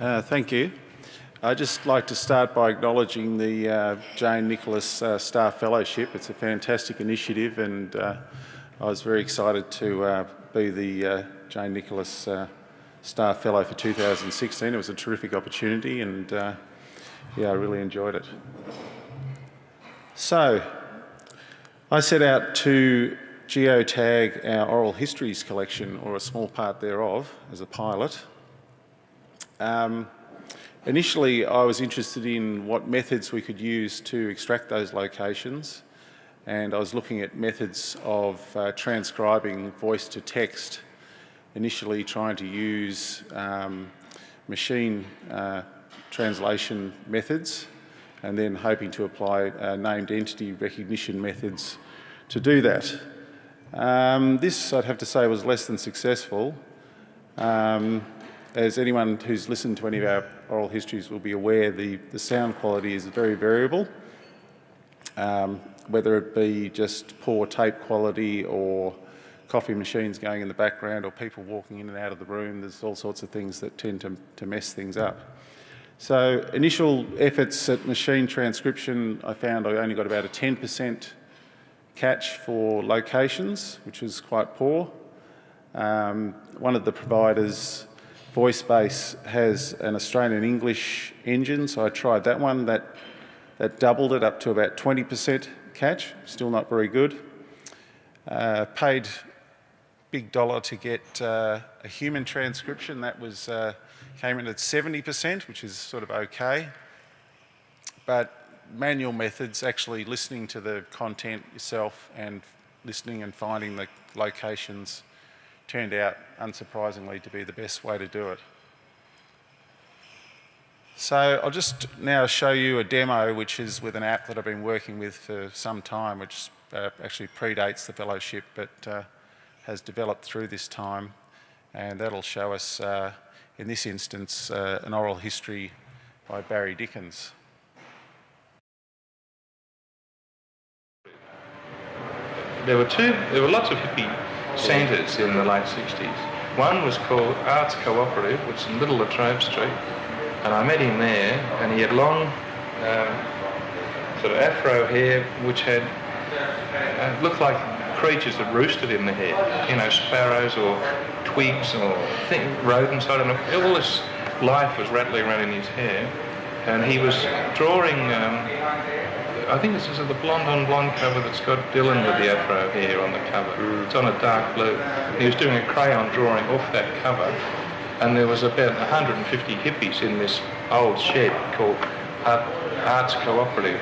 Uh, thank you. I'd just like to start by acknowledging the uh, Jane Nicholas uh, Star Fellowship. It's a fantastic initiative and uh, I was very excited to uh, be the uh, Jane Nicholas Star Fellow for 2016. It was a terrific opportunity and yeah, I really enjoyed it. So, I set out to geotag our oral histories collection, or a small part thereof, as a pilot. Um, Initially, I was interested in what methods we could use to extract those locations, and I was looking at methods of uh, transcribing voice to text, initially trying to use um, machine uh, translation methods, and then hoping to apply uh, named entity recognition methods to do that. Um, this, I'd have to say, was less than successful. Um, as anyone who's listened to any of our oral histories will be aware, the, the sound quality is very variable, um, whether it be just poor tape quality or coffee machines going in the background or people walking in and out of the room. There's all sorts of things that tend to, to mess things up. So initial efforts at machine transcription, I found I only got about a 10% catch for locations, which was quite poor. Um, one of the providers VoiceBase has an Australian English engine, so I tried that one. That, that doubled it up to about 20% catch, still not very good. Uh, paid big dollar to get uh, a human transcription. That was uh, came in at 70%, which is sort of okay. But manual methods, actually listening to the content yourself and listening and finding the locations turned out, unsurprisingly, to be the best way to do it. So I'll just now show you a demo which is with an app that I've been working with for some time, which uh, actually predates the fellowship but uh, has developed through this time. And that'll show us, uh, in this instance, uh, an oral history by Barry Dickins. There were two, there were lots of hippie centres in the late 60s. One was called Arts Cooperative, which is in Middle Little Latrobe Street, and I met him there, and he had long um, sort of afro hair, which had uh, looked like creatures that roosted in the hair, you know, sparrows or twigs or thing, rodents, I don't know. All this life was rattling around in his hair, and he was drawing um, I think this is the blonde on blonde cover that's got Dylan with the afro hair on the cover. Mm. It's on a dark blue. He was doing a crayon drawing off that cover, and there was about 150 hippies in this old shed called Arts Cooperative.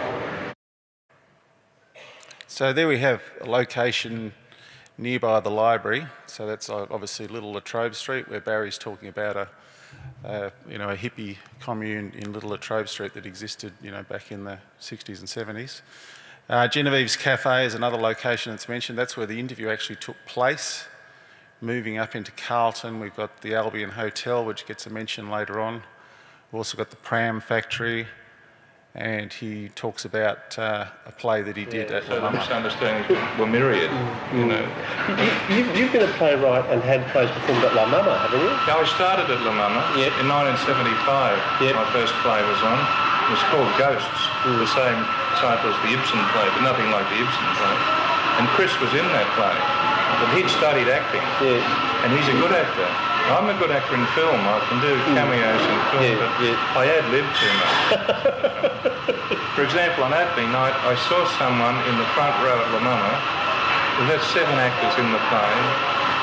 So there we have a location nearby the library. So that's obviously Little Latrobe Street, where Barry's talking about a uh, you know, a hippie commune in Little Latrobe Street that existed, you know, back in the 60s and 70s. Uh, Genevieve's Cafe is another location that's mentioned. That's where the interview actually took place. Moving up into Carlton, we've got the Albion Hotel, which gets a mention later on. We've also got the Pram Factory, and he talks about uh, a play that he did yeah, at so the misunderstandings were myriad, you know. You, have been a playwright and had plays performed at La Mama, haven't you? Yeah, I started at La Mama yep. in 1975. Yep. My first play was on. It was called Ghosts, mm. the same title as the Ibsen play, but nothing like the Ibsen play. And Chris was in that play, but he'd studied acting, yeah. and he's a good actor. I'm a good actor in film. I can do hmm. cameos in film, yeah, but yeah. I ad-lib too much. For example, on opening night, I saw someone in the front row at La Mama. We had seven actors in the play.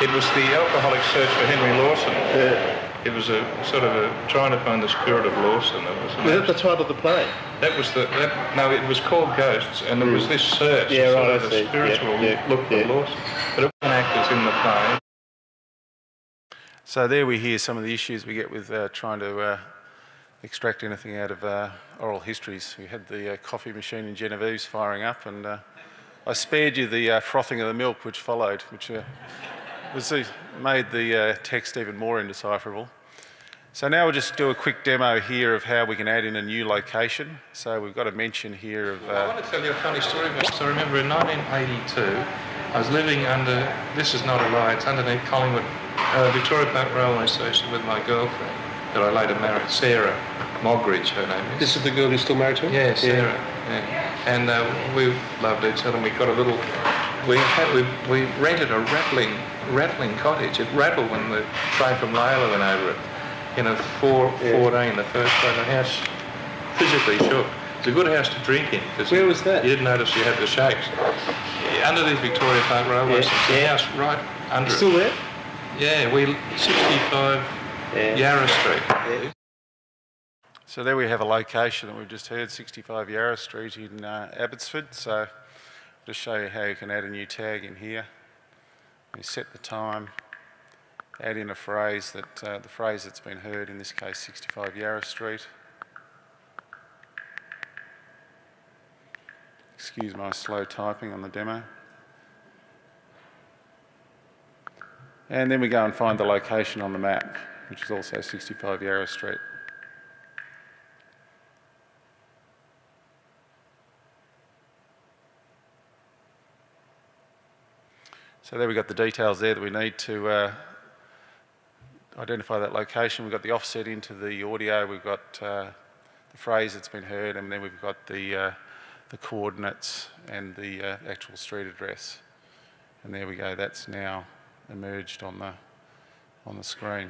It was the alcoholic search for Henry Lawson. Yeah. It was a sort of a trying to find the spirit of Lawson. It was, was that the title of the play? That was the that, no. It was called Ghosts, and it mm. was hmm. this search, yeah, sort right, of a spiritual yeah, yeah, look for Lawson. But it was actors in the play. So there we hear some of the issues we get with uh, trying to uh, extract anything out of uh, oral histories. We had the uh, coffee machine in Genevieve's firing up and uh, I spared you the uh, frothing of the milk which followed, which was, made the text even more indecipherable. So now we'll just do a quick demo here of how we can add in a new location. So we've got a mention here of... I want to tell you a funny story. So remember in 1982, I was living under, this is not a lie, it's underneath Collingwood, uh, Victoria Park Railway Station with my girlfriend. that I later married, Sarah Mogridge, her name is. This is the girl who's still married to him? Yeah, Sarah. Yeah. And uh, we loved each other. and We got a little. We had we, we rented a rattling rattling cottage. It rattled when the train from Layla went over it. You know, four Yeah. fourteen, the first day. The house physically shook. It's a good house to drink in. Cause Where was that? You didn't notice you had the shakes. Under Underneath Victoria Park Railway Yeah, station. The house right under Still it. there? Yeah, we 65 Yeah. Yarra Street. Yeah. So there we have a location that we've just heard, 65 Yarra Street in uh, Abbotsford. So just show you how you can add a new tag in here. You set the time, add in a phrase that uh, the phrase that's been heard, in this case 65 Yarra Street. Excuse my slow typing on the demo. And then we go and find the location on the map, which is also 65 Yarra Street. So there we've got the details there that we need to uh, identify that location. We've got the offset into the audio, we've got uh, the phrase that's been heard, and then we've got the, uh, the coordinates and the uh, actual street address. And there we go, that's now emerged on the, on the screen.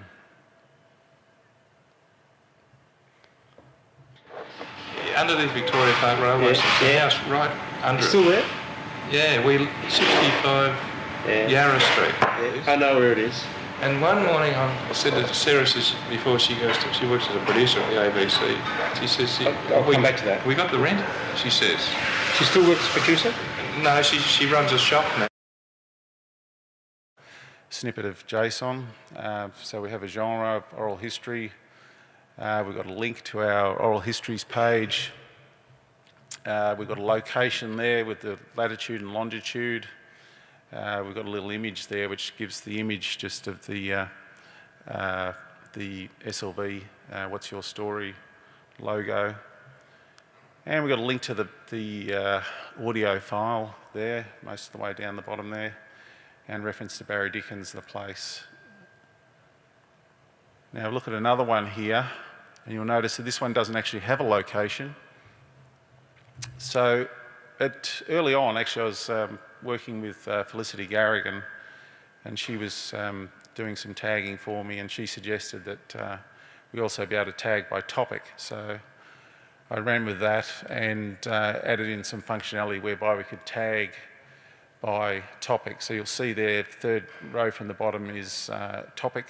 Yeah, the Victoria Park Railway Yeah, yeah. house right under it. Still there? Yeah, we 65 Yeah. Yarra Street. I know where it is. And one morning I said to Sarah says before she goes to she works as a producer at the ABC. She says she, I'll- I'll we, come back to that. We got the rent. She says She still works as a producer? no. She she runs a shop now. Snippet of JSON. Uh, so we have a genre of oral history. Uh, we've got a link to our oral histories page. Uh, we've got a location there with the latitude and longitude. Uh, we've got a little image there which gives the image just of the, uh, uh, the SLV, uh, What's Your Story logo. And we've got a link to the, the audio file there, most of the way down the bottom there, and reference to Barry Dickins, the place. Now look at another one here, and you'll notice that this one doesn't actually have a location. So at, early on, actually, I was um, working with uh, Felicity Garrigan, and she was um, doing some tagging for me, and she suggested that uh, we also be able to tag by topic. So I ran with that and uh, added in some functionality whereby we could tag by topic. So you'll see there, third row from the bottom is uh, topic.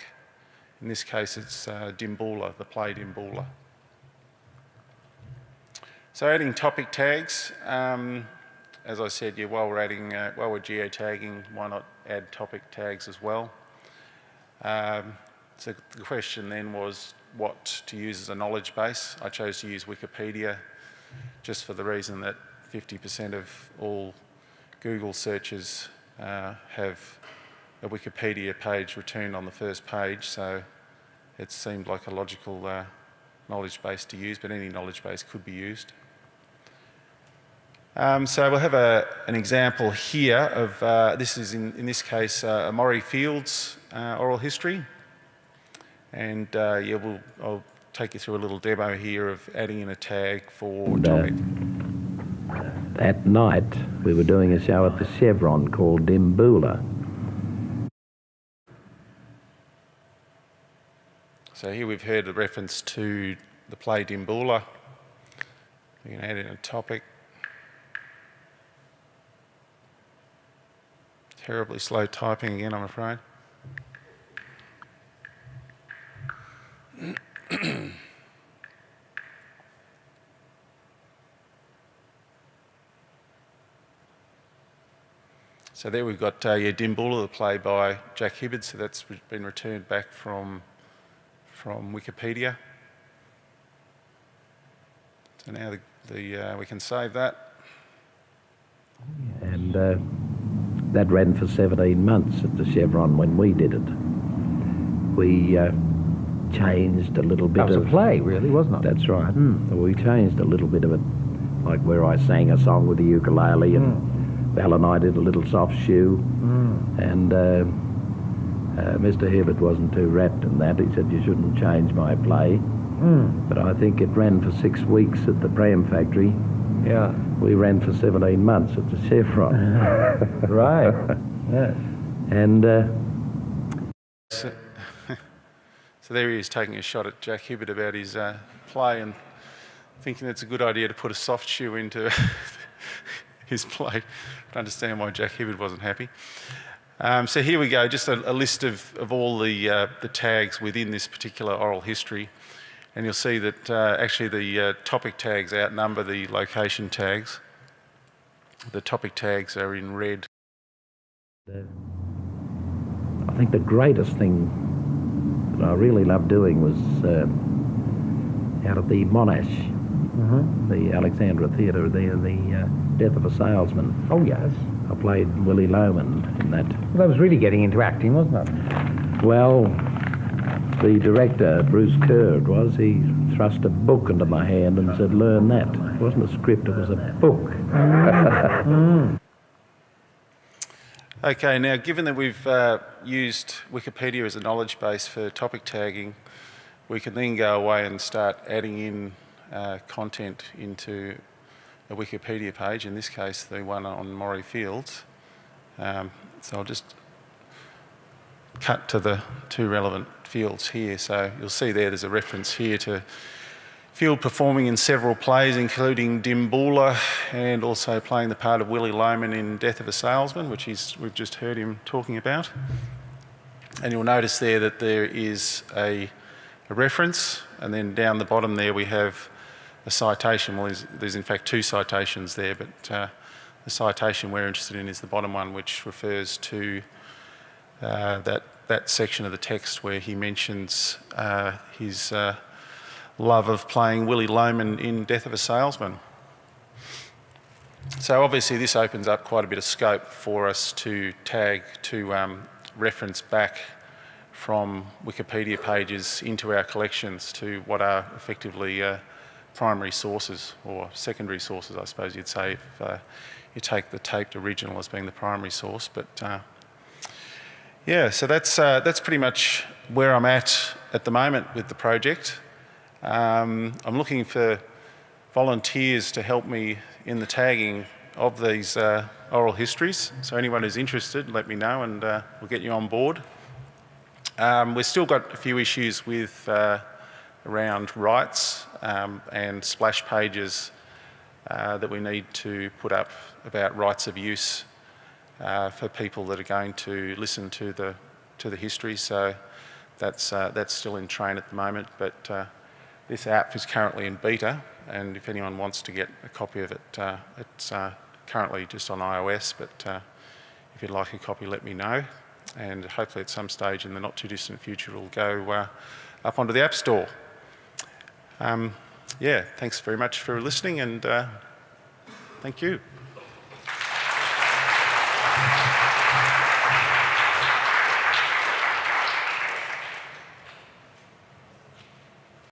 In this case, it's uh, Dimboola, the play Dimboola. So adding topic tags, um, as I said, yeah, while we're adding, uh, while we're geotagging, why not add topic tags as well? Um, so the question then was what to use as a knowledge base. I chose to use Wikipedia just for the reason that 50% of all Google searches uh, have a Wikipedia page returned on the first page, so it seemed like a logical uh, knowledge base to use, but any knowledge base could be used. Um, so we'll have a, an example here of, uh, this is in, in this case, uh, a Maurie Fields uh, oral history. And uh, yeah, we'll, I'll take you through a little demo here of adding in a tag for topic. At night, we were doing a show at the Chevron called Dimboola. So here we've heard a reference to the play Dimboola. We can add in a topic. Terribly slow typing again, I'm afraid. So there we've got uh, yeah, Dimboola, the play by Jack Hibberd. So that's been returned back from from Wikipedia. So now the, the uh, we can save that. And uh, that ran for 17 months at the Chevron when we did it. We uh, changed a little bit That was a play, really, wasn't it? That's right. We changed a little bit of it, like where I sang a song with the ukulele, and Val and I did a little soft shoe, and uh, Uh, Mr. Hibberd wasn't too wrapped in that. He said you shouldn't change my play. But I think it ran for six weeks at the Pram factory. Yeah. We ran for 17 months at the Chevron. Right. yes. and uh, So, so there he is taking a shot at Jack Hibberd about his uh, play and thinking it's a good idea to put a soft shoe into his play. I understand why Jack Hibberd wasn't happy. Um, so here we go, just a, a list of, of all the, uh, the tags within this particular oral history. And you'll see that uh, actually the uh, topic tags outnumber the location tags. The topic tags are in red. I think the greatest thing that I really loved doing was uh, out at the Monash, the Alexandra Theatre there, the uh, Death of a Salesman. Oh, yes. I played Willy Loman in that. Well, that was really getting into acting, wasn't it? Well, the director, Bruce Kerr, it was, he thrust a book into my hand and said, learn that. It wasn't a script, it was a book. Okay, now given that we've uh, used Wikipedia as a knowledge base for topic tagging, we can then go away and start adding in uh, content into a Wikipedia page, in this case the one on Maurie Fields. Um, so I'll just cut to the two relevant fields here. So you'll see there there's a reference here to Field performing in several plays, including Dimboola and also playing the part of Willy Loman in Death of a Salesman, which he's, we've just heard him talking about. And you'll notice there that there is a, a reference, and then down the bottom there we have a citation. Well, there's, there's in fact two citations there, but uh, the citation we're interested in is the bottom one, which refers to uh, that, that section of the text where he mentions uh, his uh, love of playing Willy Loman in Death of a Salesman. So obviously this opens up quite a bit of scope for us to tag, to um, reference back from Wikipedia pages into our collections to what are effectively uh, primary sources or secondary sources, I suppose you'd say, if uh, you take the taped original as being the primary source. But uh, yeah, so that's, uh, that's pretty much where I'm at at the moment with the project. Um, I'm looking for volunteers to help me in the tagging of these uh, oral histories. So anyone who's interested, let me know and uh, we'll get you on board. Um, we've still got a few issues with uh, around rights um, and splash pages uh, that we need to put up about rights of use uh, for people that are going to listen to the to the history. So that's uh, that's still in train at the moment, but uh, this app is currently in beta, and if anyone wants to get a copy of it, uh, it's uh, currently just on iOS, but if you'd like a copy, let me know. And hopefully at some stage in the not too distant future, it'll go up onto the App Store. Um, yeah, thanks very much for listening, and uh, thank you.